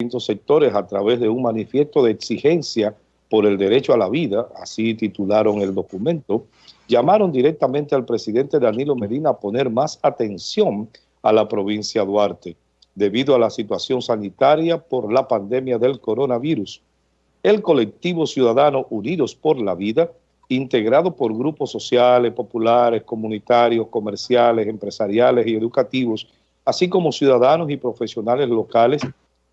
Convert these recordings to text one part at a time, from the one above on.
distintos sectores a través de un manifiesto de exigencia por el derecho a la vida, así titularon el documento, llamaron directamente al presidente Danilo Medina a poner más atención a la provincia de Duarte, debido a la situación sanitaria por la pandemia del coronavirus. El colectivo ciudadano Unidos por la Vida, integrado por grupos sociales, populares, comunitarios, comerciales, empresariales y educativos, así como ciudadanos y profesionales locales,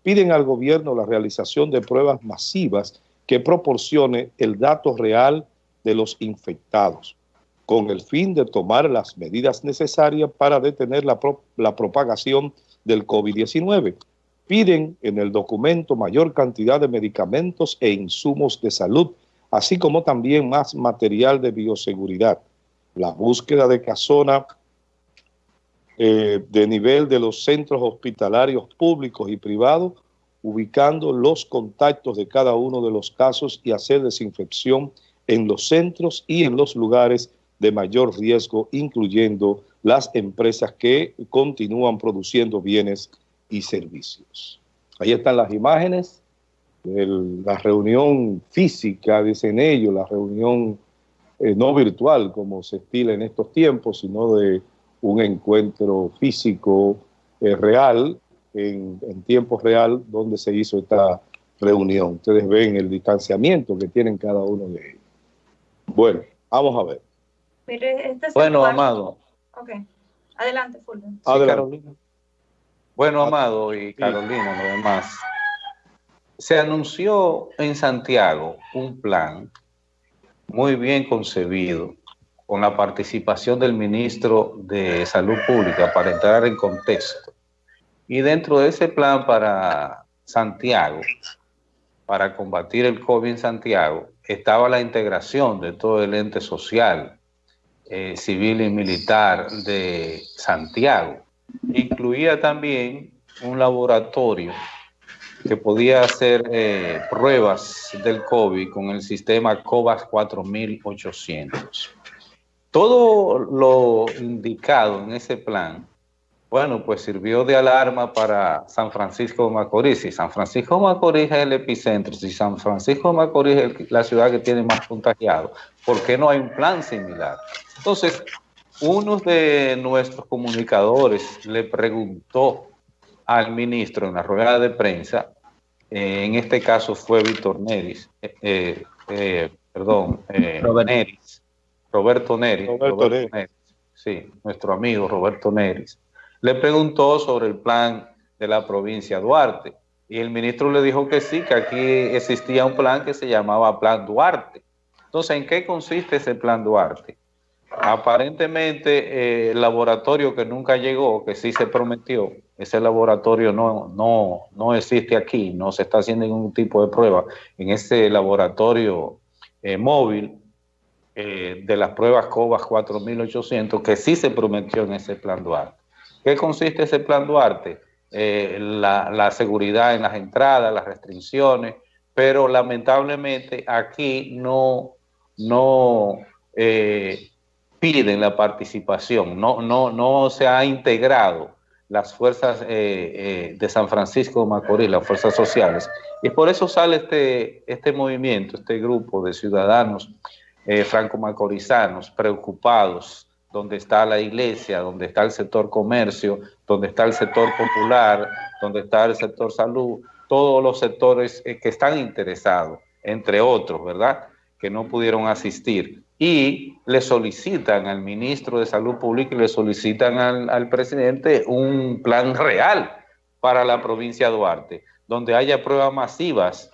piden al gobierno la realización de pruebas masivas que proporcione el dato real de los infectados, con el fin de tomar las medidas necesarias para detener la, la propagación del COVID-19. Piden en el documento mayor cantidad de medicamentos e insumos de salud, así como también más material de bioseguridad. La búsqueda de casona eh, de nivel de los centros hospitalarios públicos y privados ubicando los contactos de cada uno de los casos y hacer desinfección en los centros y en los lugares de mayor riesgo, incluyendo las empresas que continúan produciendo bienes y servicios. Ahí están las imágenes de la reunión física, dicen ellos, la reunión eh, no virtual como se estila en estos tiempos, sino de un encuentro físico eh, real en, tiempo real donde se hizo esta reunión. Ustedes ven el distanciamiento que tienen cada uno de ellos. Bueno, vamos a ver. Este bueno, Amado. Ok. Adelante, Fulvio. Carolina. Bueno, Amado y Carolina, lo demás. Se anunció en Santiago un plan muy bien concebido con la participación del ministro de Salud Pública para entrar en contexto y dentro de ese plan para Santiago, para combatir el COVID en Santiago, estaba la integración de todo el ente social, eh, civil y militar de Santiago. Incluía también un laboratorio que podía hacer eh, pruebas del COVID con el sistema COVAX 4800. Todo lo indicado en ese plan bueno, pues sirvió de alarma para San Francisco de Macorís. Si San Francisco de Macorís es el epicentro, si San Francisco de Macorís es la ciudad que tiene más contagiados, ¿por qué no hay un plan similar? Entonces, uno de nuestros comunicadores le preguntó al ministro en la rueda de prensa, eh, en este caso fue Víctor Neris, eh, eh, perdón, Robert. Neris, Roberto Neris, Roberto Neris, sí, nuestro amigo Roberto Neris le preguntó sobre el plan de la provincia Duarte y el ministro le dijo que sí, que aquí existía un plan que se llamaba Plan Duarte. Entonces, ¿en qué consiste ese Plan Duarte? Aparentemente, eh, el laboratorio que nunca llegó, que sí se prometió, ese laboratorio no, no, no existe aquí, no se está haciendo ningún tipo de prueba en ese laboratorio eh, móvil eh, de las pruebas COVAS 4800, que sí se prometió en ese Plan Duarte. ¿Qué consiste ese plan Duarte? Eh, la, seguridad en las entradas, las restricciones, pero lamentablemente aquí no, no eh, piden la participación, no, no, no se ha integrado las fuerzas eh, de San Francisco de Macorís, las fuerzas sociales. Y por eso sale este, este movimiento, este grupo de ciudadanos franco-macorizanos preocupados donde está la iglesia, donde está el sector comercio, donde está el sector popular, donde está el sector salud, todos los sectores eh, que están interesados, entre otros, ¿verdad?, que no pudieron asistir. Y le solicitan al ministro de Salud Pública y le solicitan al, al presidente un plan real para la provincia de Duarte, donde haya pruebas masivas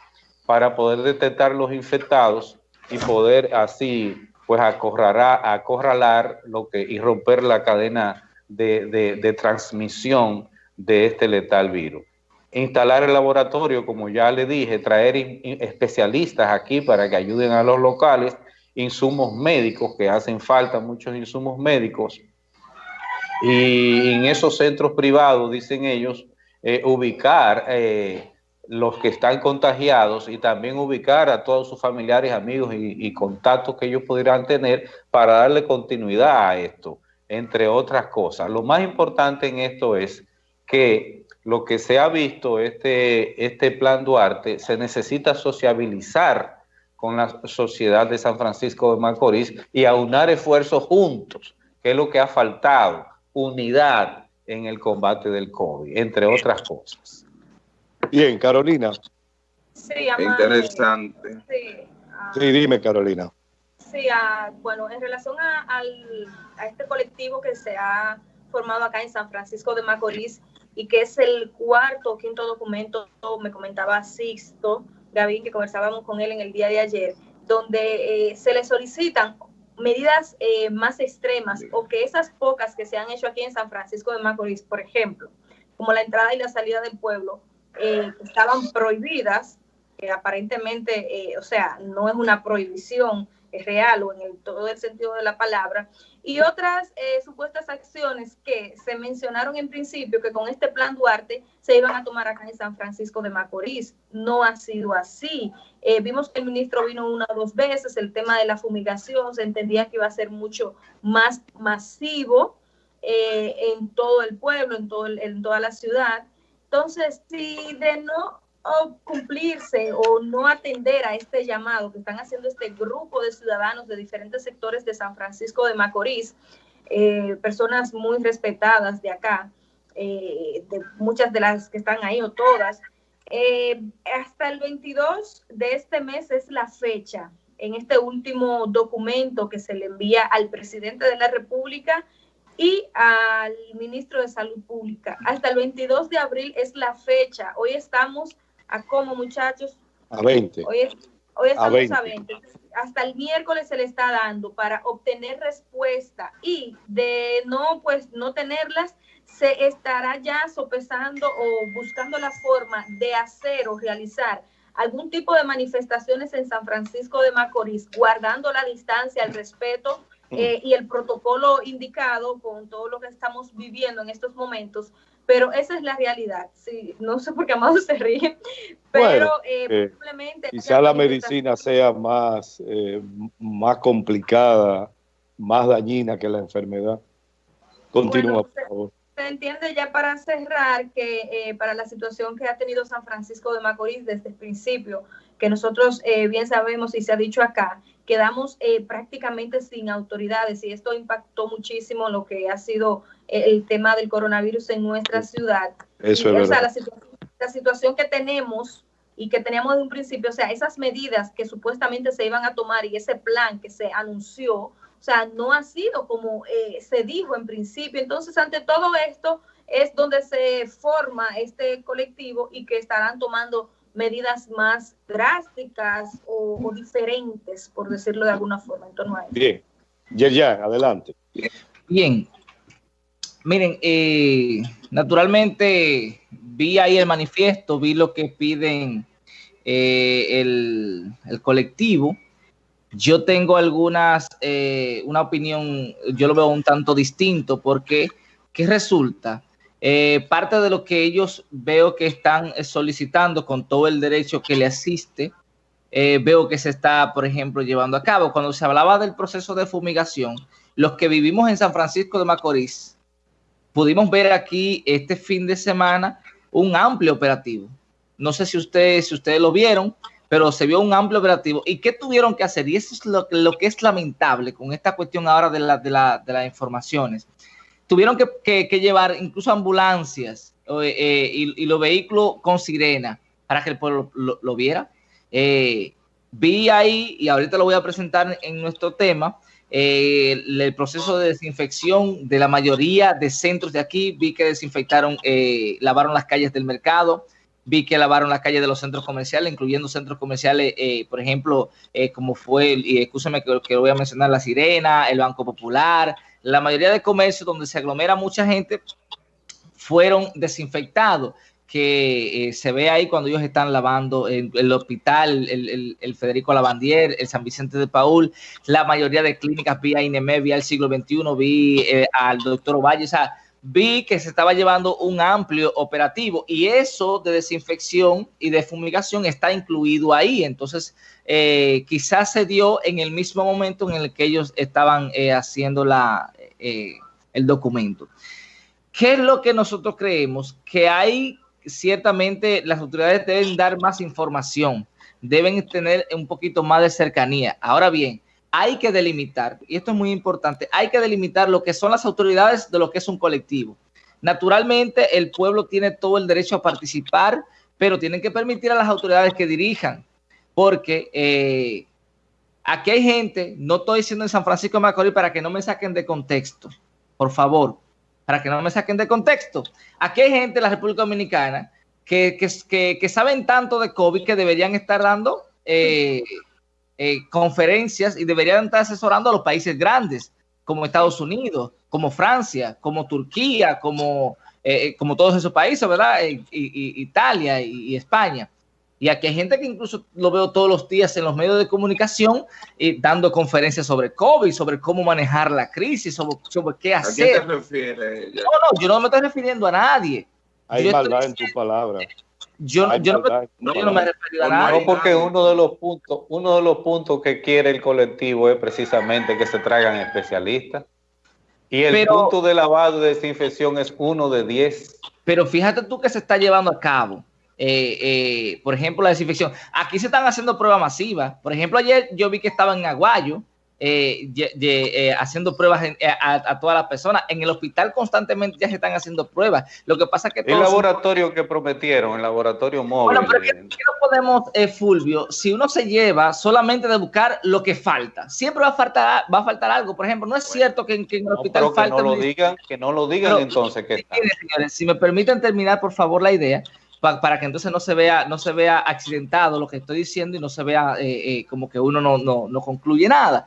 para poder detectar los infectados y poder así pues acorralar lo que, y romper la cadena de, transmisión de este letal virus. Instalar el laboratorio, como ya le dije, traer especialistas aquí para que ayuden a los locales, insumos médicos, que hacen falta muchos insumos médicos, y en esos centros privados, dicen ellos, eh, ubicar eh, los que están contagiados y también ubicar a todos sus familiares, amigos y, contactos que ellos pudieran tener para darle continuidad a esto, entre otras cosas. Lo más importante en esto es que lo que se ha visto, este, este plan Duarte, se necesita sociabilizar con la sociedad de San Francisco de Macorís y aunar esfuerzos juntos, que es lo que ha faltado, unidad en el combate del COVID, entre otras cosas. Bien, Carolina. Sí, Interesante. Sí, dime, Carolina. Sí, ah, bueno, en relación a, a este colectivo que se ha formado acá en San Francisco de Macorís y que es el cuarto o quinto documento, me comentaba Sixto, Gavín, que conversábamos con él en el día de ayer, donde eh, se le solicitan medidas eh, más extremas o que esas pocas que se han hecho aquí en San Francisco de Macorís, por ejemplo, como la entrada y la salida del pueblo, eh, estaban prohibidas, que aparentemente, o sea, no es una prohibición, real o en todo el sentido de la palabra, y otras eh, supuestas acciones que se mencionaron en principio que con este plan Duarte se iban a tomar acá en San Francisco de Macorís. No ha sido así. Eh, vimos que el ministro vino una o dos veces, el tema de la fumigación se entendía que iba a ser mucho más masivo eh, en todo el pueblo, en, todo en toda la ciudad. Entonces, si de no cumplirse o no atender a este llamado que están haciendo este grupo de ciudadanos de diferentes sectores de San Francisco de Macorís, eh, personas muy respetadas de acá, eh, de muchas de las que están ahí o todas, eh, hasta el 22 de este mes es la fecha. En este último documento que se le envía al presidente de la República y al ministro de Salud Pública. Hasta el 22 de abril es la fecha. Hoy estamos ¿A cómo, muchachos? A 20. Hoy, estamos a 20. Hasta el miércoles se le está dando para obtener respuesta y de no, pues, no tenerlas, se estará ya sopesando o buscando la forma de hacer o realizar algún tipo de manifestaciones en San Francisco de Macorís, guardando la distancia, el respeto eh, y el protocolo indicado con todo lo que estamos viviendo en estos momentos pero esa es la realidad. Sí, no sé por qué Amado se ríe, pero eh, eh, Quizá la medicina sea más, eh, más complicada, más dañina que la enfermedad. Continúa, por favor. Se entiende ya para cerrar que para la situación que ha tenido San Francisco de Macorís desde el principio, que nosotros bien sabemos y se ha dicho acá, quedamos prácticamente sin autoridades y esto impactó muchísimo lo que ha sido el tema del coronavirus en nuestra ciudad. Eso es verdad. La, situación, que tenemos y que teníamos de un principio, o sea, esas medidas que supuestamente se iban a tomar y ese plan que se anunció, o sea, no ha sido como eh, se dijo en principio. Entonces, ante todo esto es donde se forma este colectivo y que estarán tomando medidas más drásticas o, diferentes, por decirlo de alguna forma, en torno a Bien, ya, ya, adelante. Bien, Miren, eh, naturalmente vi ahí el manifiesto, vi lo que piden eh, el, colectivo. Yo tengo algunas, eh, una opinión, yo lo veo un tanto distinto porque, ¿qué resulta? parte de lo que ellos veo que están solicitando con todo el derecho que le asiste, veo que se está, por ejemplo, llevando a cabo. Cuando se hablaba del proceso de fumigación, los que vivimos en San Francisco de Macorís, pudimos ver aquí este fin de semana un amplio operativo. No sé si ustedes, si ustedes lo vieron, pero se vio un amplio operativo. ¿Y qué tuvieron que hacer? Y eso es lo, lo que es lamentable con esta cuestión ahora de, la, de, la, de las informaciones. Tuvieron que, que, llevar incluso ambulancias eh, y, los vehículos con sirena para que el pueblo lo, viera. Eh, vi ahí, y ahorita lo voy a presentar en nuestro tema, eh, el proceso de desinfección de la mayoría de centros de aquí. Vi que desinfectaron, eh, lavaron las calles del mercado, vi que lavaron las calles de los centros comerciales, incluyendo centros comerciales, eh, por ejemplo, como fue, y escúchame que, que, voy a mencionar, La Sirena, el Banco Popular, la mayoría de comercios donde se aglomera mucha gente fueron desinfectados que eh, se ve ahí cuando ellos están lavando en el hospital, el, Federico Lavandier, el San Vicente de Paul, la mayoría de clínicas, vi a INEME, vi al siglo XXI, vi eh, al doctor Ovalle, o sea, vi que se estaba llevando un amplio operativo y eso de desinfección y de fumigación está incluido ahí. Entonces, eh, quizás se dio en el mismo momento en el que ellos estaban haciendo la, el documento. ¿Qué es lo que nosotros creemos? Que hay, ciertamente, las autoridades deben dar más información, deben tener un poquito más de cercanía. Ahora bien, hay que delimitar, y esto es muy importante, hay que delimitar lo que son las autoridades de lo que es un colectivo. Naturalmente, el pueblo tiene todo el derecho a participar, pero tienen que permitir a las autoridades que dirijan, porque eh, aquí hay gente, no estoy diciendo en San Francisco de Macorís para que no me saquen de contexto, por favor, para que no me saquen de contexto. Aquí hay gente en la República Dominicana que, que, saben tanto de COVID que deberían estar dando eh, eh, conferencias y deberían estar asesorando a los países grandes, como Estados Unidos, como Francia, como Turquía, como, eh, como todos esos países, ¿verdad? Italia y, España. Y aquí hay gente que incluso lo veo todos los días en los medios de comunicación dando conferencias sobre COVID, sobre cómo manejar la crisis, sobre, sobre qué hacer. ¿A qué te refieres? No, no, yo no me estoy refiriendo a nadie. Hay maldad en tu palabra. Yo, no, yo, no, me refiero a nada. No, porque uno de los puntos, uno de los puntos que quiere el colectivo es precisamente que se traigan especialistas. Y el punto de lavado y desinfección es uno de diez. Pero fíjate tú que se está llevando a cabo. Eh, eh, por ejemplo, la desinfección. Aquí se están haciendo pruebas masivas. Por ejemplo, ayer yo vi que estaba en Aguayo eh, eh, haciendo pruebas eh, a, todas las personas. En el hospital constantemente ya se están haciendo pruebas. Lo que pasa es que... El laboratorio que prometieron, el laboratorio móvil. Bueno, pero ¿qué, no podemos, Fulvio, si uno se lleva solamente de buscar lo que falta? Siempre va a faltar, va a faltar algo. Por ejemplo, no es cierto que, en el hospital falta... Que no lo digan, que no lo digan entonces. Que señores, si me permiten terminar, por favor, la idea para que entonces no se vea, no se vea accidentado lo que estoy diciendo y no se vea eh, eh, como que uno no, no, concluye nada.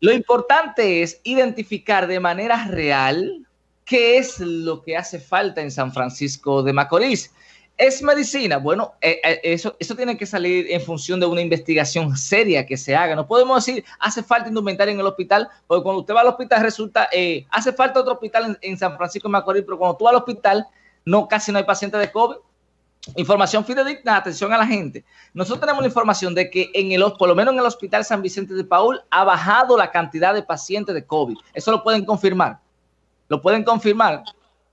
Lo importante es identificar de manera real qué es lo que hace falta en San Francisco de Macorís. ¿Es medicina? Bueno, eh, eso, eso tiene que salir en función de una investigación seria que se haga. No podemos decir, hace falta indumentaria en el hospital, porque cuando usted va al hospital resulta, hace falta otro hospital en, en, San Francisco de Macorís, pero cuando tú vas al hospital, no, casi no hay pacientes de COVID. Información fidedigna, atención a la gente. Nosotros tenemos la información de que en el, por lo menos en el Hospital San Vicente de Paul, ha bajado la cantidad de pacientes de COVID. Eso lo pueden confirmar. Lo pueden confirmar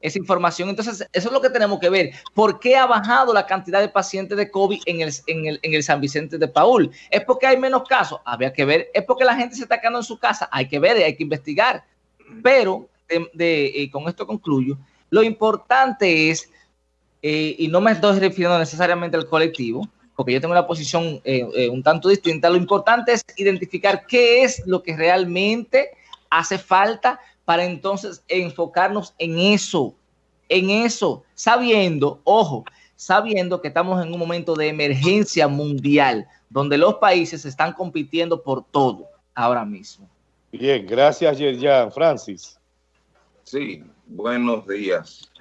esa información. Entonces, eso es lo que tenemos que ver. ¿Por qué ha bajado la cantidad de pacientes de COVID en el, en el, San Vicente de Paul? ¿Es porque hay menos casos? Había que ver. ¿Es porque la gente se está quedando en su casa? Hay que ver, hay que investigar. Pero, de, eh, con esto concluyo, lo importante es eh, y no me estoy refiriendo necesariamente al colectivo, porque yo tengo una posición eh, eh, un tanto distinta. Lo importante es identificar qué es lo que realmente hace falta para entonces enfocarnos en eso, en eso, sabiendo, ojo, sabiendo que estamos en un momento de emergencia mundial, donde los países están compitiendo por todo ahora mismo. Bien, gracias, Yerjan. Francis. Sí, buenos días.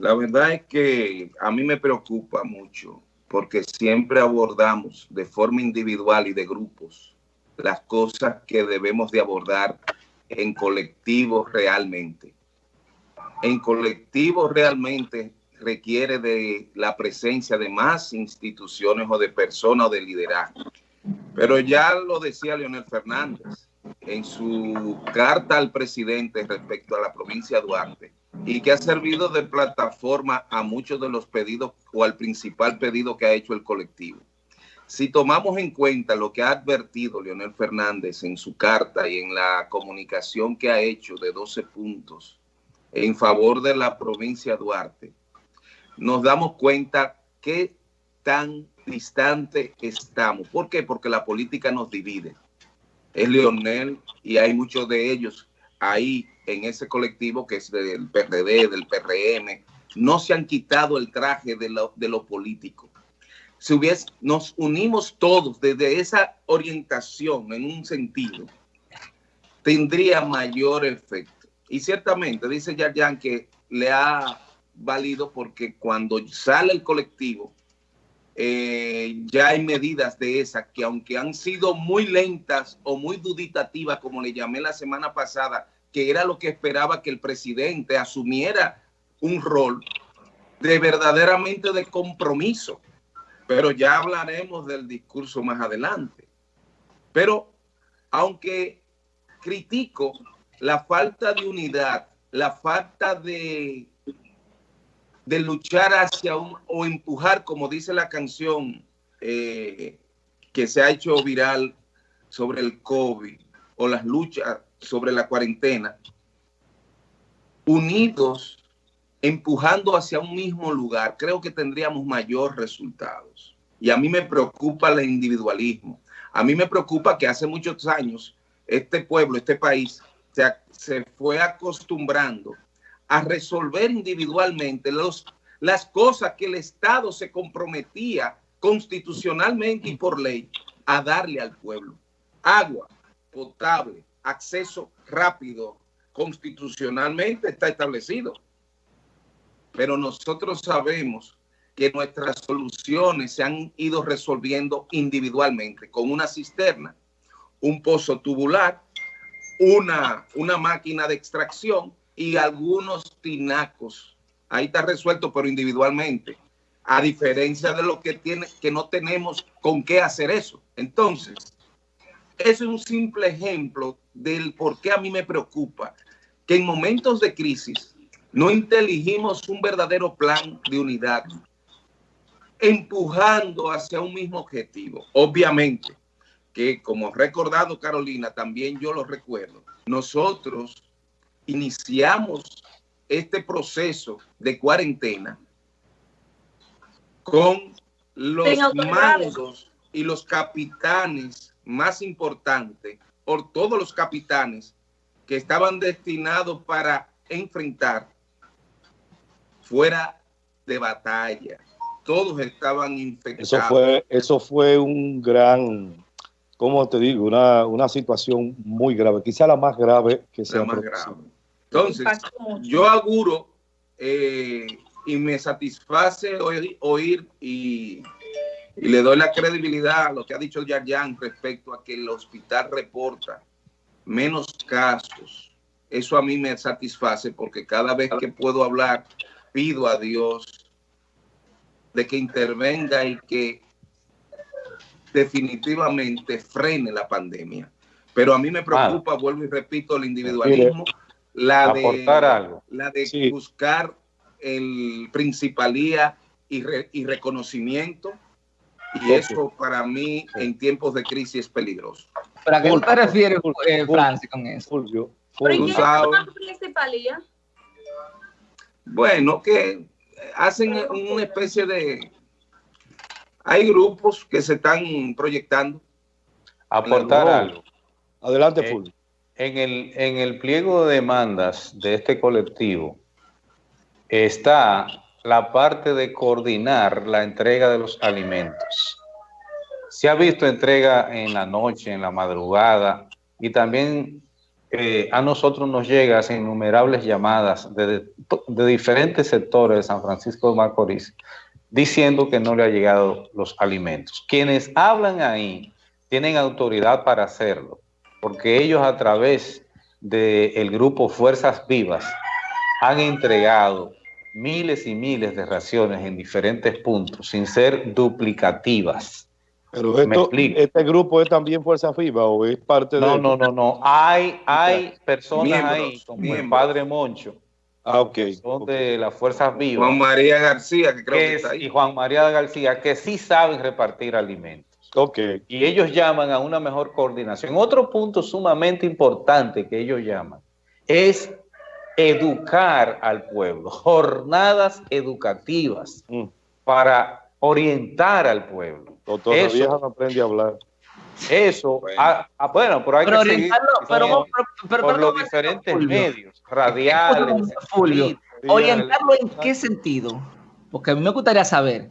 La verdad es que a mí me preocupa mucho porque siempre abordamos de forma individual y de grupos las cosas que debemos de abordar en colectivo realmente. En colectivo realmente requiere de la presencia de más instituciones o de personas o de liderazgo. Pero ya lo decía Leonel Fernández en su carta al presidente respecto a la provincia de Duarte, y que ha servido de plataforma a muchos de los pedidos o al principal pedido que ha hecho el colectivo. Si tomamos en cuenta lo que ha advertido Leonel Fernández en su carta y en la comunicación que ha hecho de 12 puntos en favor de la provincia de Duarte, nos damos cuenta qué tan distante estamos. ¿Por qué? Porque la política nos divide. Es Leonel y hay muchos de ellos ahí en ese colectivo que es del PRD, del PRM, no se han quitado el traje de lo, de político. Si hubiese, nos unimos todos desde esa orientación en un sentido, tendría mayor efecto. Y ciertamente, dice Yarjan que le ha valido porque cuando sale el colectivo, eh, ya hay medidas de esas que aunque han sido muy lentas o muy duditativas, como le llamé la semana pasada, que era lo que esperaba que el presidente asumiera un rol de verdaderamente de compromiso. Pero ya hablaremos del discurso más adelante. Pero aunque critico la falta de unidad la falta de, de luchar hacia un, o empujar, como dice la canción eh, que se ha hecho viral sobre el COVID o las luchas sobre la cuarentena, unidos, empujando hacia un mismo lugar, creo que tendríamos mayor resultados. Y a mí me preocupa el individualismo. A mí me preocupa que hace muchos años este pueblo, este país, se, se fue acostumbrando a resolver individualmente los, las cosas que el Estado se comprometía constitucionalmente y por ley a darle al pueblo. Agua potable, acceso rápido, constitucionalmente está establecido. Pero nosotros sabemos que nuestras soluciones se han ido resolviendo individualmente con una cisterna, un pozo tubular, una, una máquina de extracción y algunos tinacos. Ahí está resuelto, pero individualmente. A diferencia de lo que tiene, que no tenemos con qué hacer eso. Entonces, es un simple ejemplo del por qué a mí me preocupa que en momentos de crisis no inteligimos un verdadero plan de unidad, empujando hacia un mismo objetivo. Obviamente que, como recordado Carolina, también yo lo recuerdo, nosotros iniciamos este proceso de cuarentena con los mandos y los capitanes más importantes, por todos los capitanes que estaban destinados para enfrentar fuera de batalla todos estaban infectados. Eso fue, eso fue un gran, ¿cómo te digo? Una, una situación muy grave, quizá la más grave que se ha más grave. Entonces, yo auguro eh, y me satisface oír, oír y, y, le doy la credibilidad a lo que ha dicho Yarjan respecto a que el hospital reporta menos casos. Eso a mí me satisface porque cada vez que puedo hablar, pido a Dios de que intervenga y que definitivamente frene la pandemia. Pero a mí me preocupa, vuelvo y repito, el individualismo, la de, La de buscar el principalía y, y reconocimiento. Y eso para mí en tiempos de crisis es peligroso. ¿Para qué te refieres, eh, Francis, con eso? Fulvio. ¿Pero qué es principalía? Bueno, que hacen una especie de... Hay grupos que se están proyectando. Aportar algo. Adelante, eh, Fulvio. En el, en el pliego de demandas de este colectivo está la parte de coordinar la entrega de los alimentos. Se ha visto entrega en la noche, en la madrugada, y también eh, a nosotros nos llegan innumerables llamadas de, de, diferentes sectores de San Francisco de Macorís diciendo que no le ha llegado los alimentos. Quienes hablan ahí tienen autoridad para hacerlo, porque ellos a través del grupo Fuerzas Vivas han entregado miles y miles de raciones en diferentes puntos sin ser duplicativas. Pero esto, este grupo es también Fuerza FIBA o es parte no, de... No, no, no, Hay, hay personas ahí, como el padre Moncho, ah, ok. son de las Fuerzas Vivas. Juan María García, que creo que, está ahí. Y Juan María García, que sí saben repartir alimentos. Ok. Y ellos llaman a una mejor coordinación. Otro punto sumamente importante que ellos llaman es educar al pueblo, jornadas educativas mm. para orientar al pueblo. Doctor, eso, vieja no aprende a hablar. Eso, bueno, ah, ah, bueno pero hay pero que seguir pero, pero, por los diferentes medios, radiales. Fulvio, ¿orientarlo en qué sentido? Porque a mí me gustaría saber.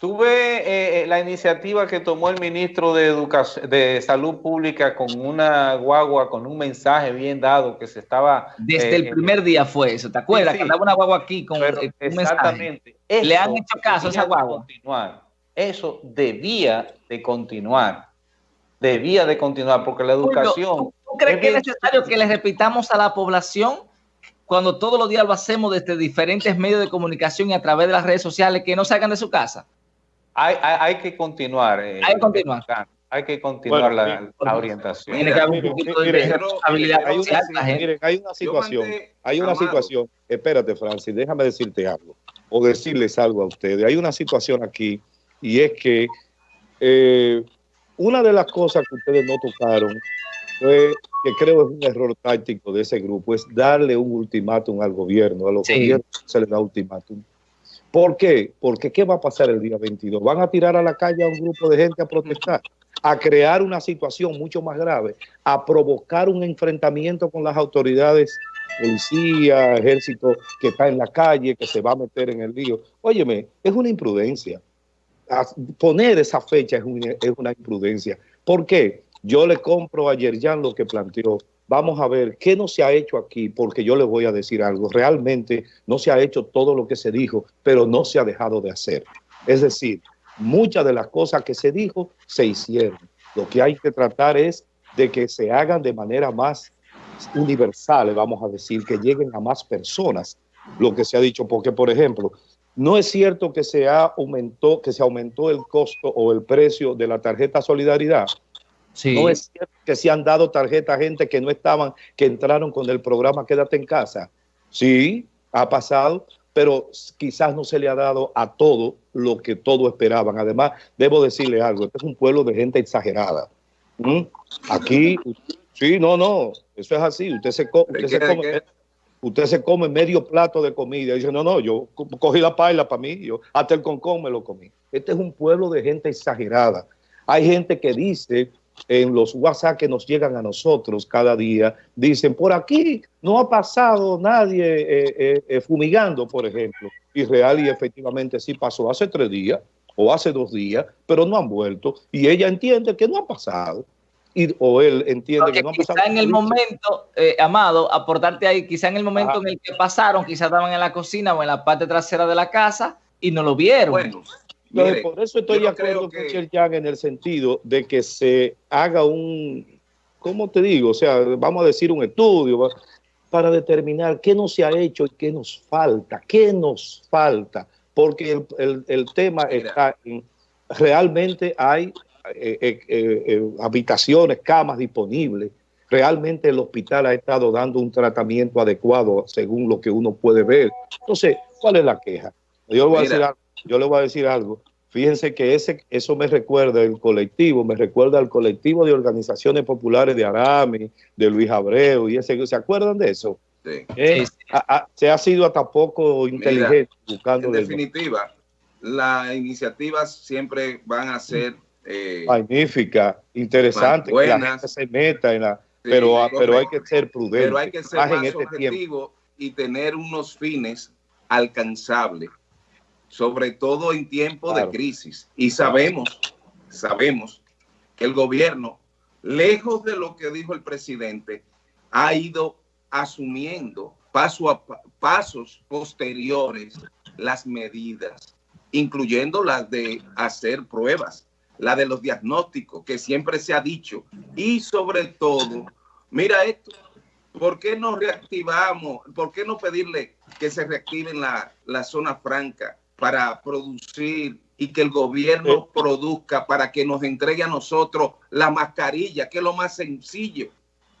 Tuve eh, eh, la iniciativa que tomó el ministro de Educación, de Salud Pública con una guagua, con un mensaje bien dado que se estaba... Desde eh, el primer día fue eso, ¿te acuerdas? Sí. Que andaba una guagua aquí con pero, un exactamente. mensaje. Le han hecho caso a esa guagua. Continuar eso debía de continuar. Debía de continuar porque la educación... ¿Tú, tú crees es que es necesario que le repitamos a la población cuando todos los días lo hacemos desde diferentes medios de comunicación y a través de las redes sociales que no salgan de su casa? Hay, hay, hay que continuar. Eh, hay que continuar. hay que continuar la, orientación. Tiene que haber un poquito de responsabilidad hay una situación, hay una situación, espérate Francis, déjame decirte algo, o decirles algo a ustedes. Hay una situación aquí, y es que eh, una de las cosas que ustedes no tocaron fue que creo es un error táctico de ese grupo, es darle un ultimátum al gobierno, a los gobiernos se les da ultimátum. ¿Por qué? Porque ¿qué va a pasar el día 22? ¿Van a tirar a la calle a un grupo de gente a protestar? a crear una situación mucho más grave, a provocar un enfrentamiento con las autoridades, policía, ejército que está en la calle, que se va a meter en el lío. Óyeme, es una imprudencia. Poner esa fecha es una, es una imprudencia. ¿Por qué? Yo le compro a Yerjan lo que planteó. Vamos a ver qué no se ha hecho aquí, porque yo le voy a decir algo. Realmente no se ha hecho todo lo que se dijo, pero no se ha dejado de hacer. Es decir, muchas de las cosas que se dijo se hicieron. Lo que hay que tratar es de que se hagan de manera más universal, vamos a decir, que lleguen a más personas, lo que se ha dicho, porque por ejemplo, no es cierto que se, aumentó, que se aumentó el costo o el precio de la tarjeta Solidaridad, no es cierto que se han dado tarjeta a gente que no estaban, que entraron con el programa Quédate en casa. Sí, ha pasado, pero quizás no se le ha dado a todo lo que todos esperaban. Además, debo decirle algo, este es un pueblo de gente exagerada. ¿Mm? Aquí, sí, no, no, eso es así. Usted se, usted se come, usted se come medio plato de comida y dice, no, no, yo cogí la paila para mí, yo hasta el concón me lo comí. Este es un pueblo de gente exagerada. Hay gente que dice en los WhatsApp que nos llegan a nosotros cada día, dicen, por aquí no ha pasado nadie eh, eh, eh, fumigando, por ejemplo. Y real y efectivamente sí pasó hace tres días o hace dos días, pero no han vuelto. Y ella entiende que no ha pasado. Y, o él entiende que no ha pasado. Quizá en el momento, Amado, aportarte ahí, quizá en el momento en el que pasaron, quizá estaban en la cocina o en la parte trasera de la casa y no lo vieron. Bueno, por eso estoy de acuerdo con en el sentido de que se haga un, ¿cómo te digo? O sea, vamos a decir un estudio para determinar qué no se ha hecho y qué nos falta, qué nos falta, porque el, tema está en, realmente hay eh, eh, eh, habitaciones, camas disponibles, realmente el hospital ha estado dando un tratamiento adecuado según lo que uno puede ver. Entonces, ¿cuál es la queja? Yo voy a decir algo yo le voy a decir algo. Fíjense que ese, eso me recuerda el colectivo, me recuerda al colectivo de organizaciones populares de Arami, de Luis Abreu, y ese, ¿se acuerdan de eso? Sí. Eh, se ha sido hasta poco inteligente buscando. En definitiva, las iniciativas siempre van a ser eh, magnífica, interesante, que la gente se meta en la, pero, pero hay que ser prudente. Pero hay que ser más, este objetivo y tener unos fines alcanzables sobre todo en tiempos de crisis. Y sabemos, sabemos que el gobierno, lejos de lo que dijo el presidente, ha ido asumiendo paso a pasos posteriores las medidas, incluyendo las de hacer pruebas, la de los diagnósticos, que siempre se ha dicho, y sobre todo, mira esto, ¿por qué no reactivamos, por qué no pedirle que se reactiven la, la zona franca para producir y que el gobierno produzca para que nos entregue a nosotros la mascarilla, que es lo más sencillo.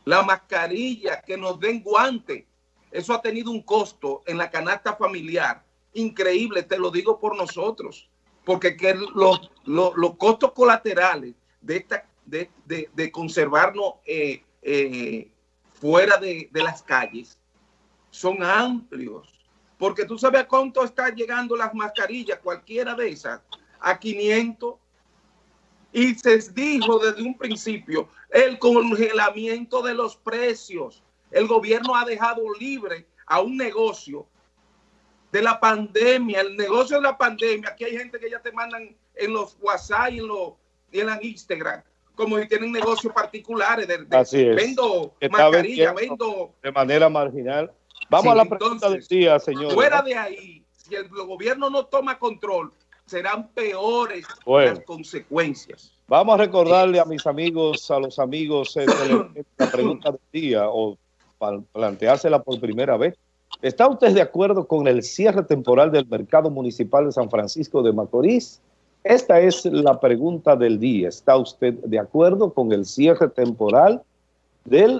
La mascarilla, que nos den guantes. Eso ha tenido un costo en la canasta familiar increíble, te lo digo por nosotros, porque que los, los, costos colaterales de, esta, de, conservarnos eh, eh, fuera de, de las calles son amplios porque tú sabes cuánto están llegando las mascarillas, cualquiera de esas, a 500. Y se dijo desde un principio el congelamiento de los precios. El gobierno ha dejado libre a un negocio de la pandemia, el negocio de la pandemia. Aquí hay gente que ya te mandan en los WhatsApp y en, los, y en la Instagram, como si tienen negocios particulares. De, vendo mascarilla, vendo... De manera marginal Vamos a la pregunta del día, señor. Fuera de ahí, si el gobierno no toma control, serán peores las consecuencias. Vamos a recordarle a mis amigos, a los amigos, eh, la pregunta del día o para planteársela por primera vez. ¿Está usted de acuerdo con el cierre temporal del mercado municipal de San Francisco de Macorís? Esta es la pregunta del día. ¿Está usted de acuerdo con el cierre temporal del